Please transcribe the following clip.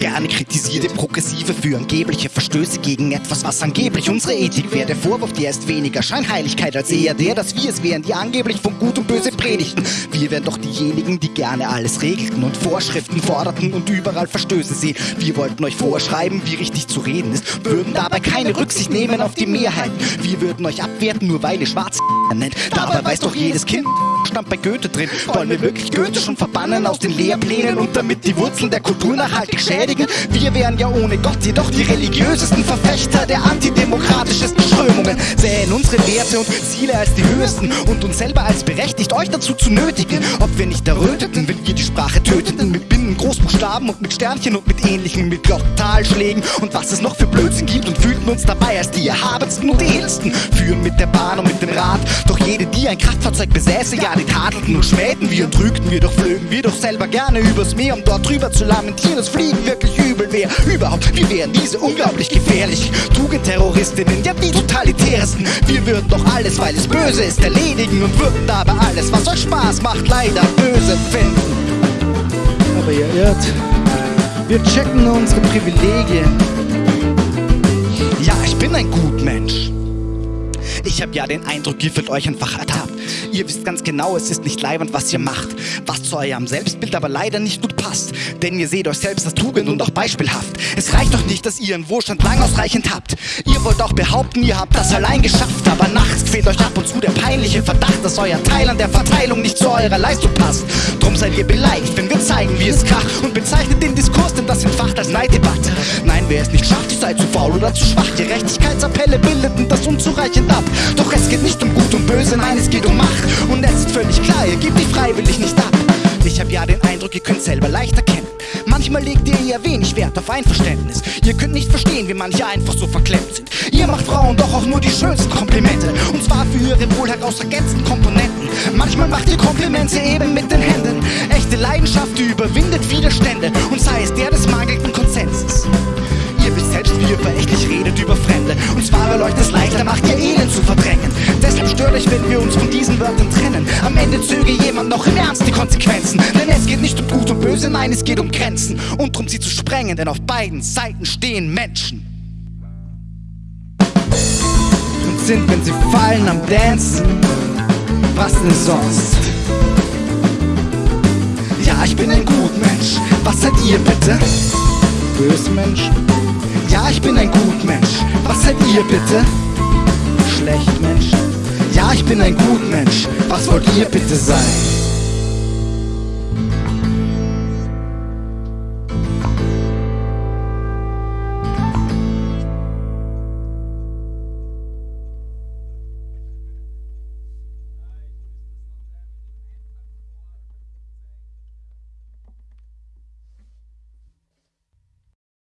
gerne kritisiert. Der Progressive für angebliche Verstöße gegen etwas, was angeblich unsere Ethik wäre. Der Vorwurf, der ist weniger Scheinheiligkeit als eher der, dass wir es wären, die angeblich von Gut und Böse predigten. Wir wären doch diejenigen, die gerne alles regelten und Vorschriften forderten und überall Verstöße sehen. Wir wollten euch vorschreiben, wie richtig zu reden ist, würden dabei keine Rücksicht nehmen auf die Mehrheit. Wir würden euch abwerten, nur weil ihr schwarz nennt. Dabei weiß doch jedes Kind, stand bei Goethe drin. Wollen wir wirklich Goethe schon verbannen aus den Lehrplänen und damit die Wurzeln der Kultur nachhaltig schädigen? Wir wären ja ohne Gott jedoch die religiösesten Verfechter der antidemokratischesten Strömungen. Sähen unsere Werte und Ziele als die höchsten und uns selber als berechtigt, euch dazu zu nötigen. Ob wir nicht erröteten, wenn wir die Sprache töteten, mit Binnen, Großbuchstaben und mit Sternchen und mit ähnlichen, mit Glocktalschlägen und was es noch für Blödsinn gibt und fühlten uns dabei als die erhabensten und edelsten. Führen mit der Bahn und mit dem Rad, doch jede, die ein Kraftfahrzeug besäße, ja, die tadelten und schmähten wir und trügten wir, doch flögen wir doch selber gerne übers Meer, um dort drüber zu lamentieren, dass Fliegen wirklich übel wäre. Überhaupt, wir wären diese unglaublich gefährlich. Tugendterroristinnen, ja, die totalitäresten. Wir würden doch alles, weil es böse ist, erledigen und würden dabei alles, was euch Spaß macht, leider böse finden. Aber ihr irrt. Wir checken nur unsere Privilegien. Ja, ich bin ein Gutmensch. Ich hab ja den Eindruck, ihr fühlt euch einfach ertappt. Ihr wisst ganz genau, es ist nicht leibend, was ihr macht. Was zu eurem Selbstbild aber leider nicht gut passt. Denn ihr seht euch selbst als Tugend und auch beispielhaft. Es reicht doch nicht, dass ihr ihren Wohlstand lang ausreichend habt. Ihr wollt auch behaupten, ihr habt das allein geschafft. Aber nachts quält euch ab und zu der peinliche Verdacht, dass euer Teil an der Verteilung nicht zu eurer Leistung passt. Drum seid ihr beleidigt, wenn wir zeigen, wie es kracht. Und bezeichnet den Diskurs, denn das entfacht als Neiddebatte. Wer es nicht schafft, seid zu faul oder zu schwach. Gerechtigkeitsappelle bildeten das unzureichend ab. Doch es geht nicht um Gut und Böse, nein, es geht um Macht. Und es ist völlig klar, ihr gebt die freiwillig nicht ab. Ich hab ja den Eindruck, ihr könnt selber leicht erkennen. Manchmal legt ihr eher wenig Wert auf Einverständnis. Ihr könnt nicht verstehen, wie manche einfach so verklemmt sind. Ihr macht Frauen doch auch nur die schönsten Komplimente. Und zwar für ihre wohl heraus ergänzenden Komponenten. Manchmal macht ihr Komplimente eben mit den Händen. Echte Leidenschaft, die überwindet Widerstände. Und sei es der des mangelnden Konsenses. Verächtlich redet über Fremde. Und zwar, weil euch das leichter macht, ihr Elend zu verdrängen. Deshalb stört euch, wenn wir uns von diesen Wörtern trennen. Am Ende zöge jemand noch im Ernst die Konsequenzen. Denn es geht nicht um Gut und Böse, nein, es geht um Grenzen. Und darum sie zu sprengen, denn auf beiden Seiten stehen Menschen. Und sind, wenn sie fallen, am Dancen. Was denn sonst? Ja, ich bin ein Gutmensch. Was seid ihr bitte? Böse Menschen, Ja, ich bin ein Gutmensch. Was seid ihr bitte? schlecht Menschen. Ja, ich bin ein Gutmensch. Was wollt ihr bitte sein?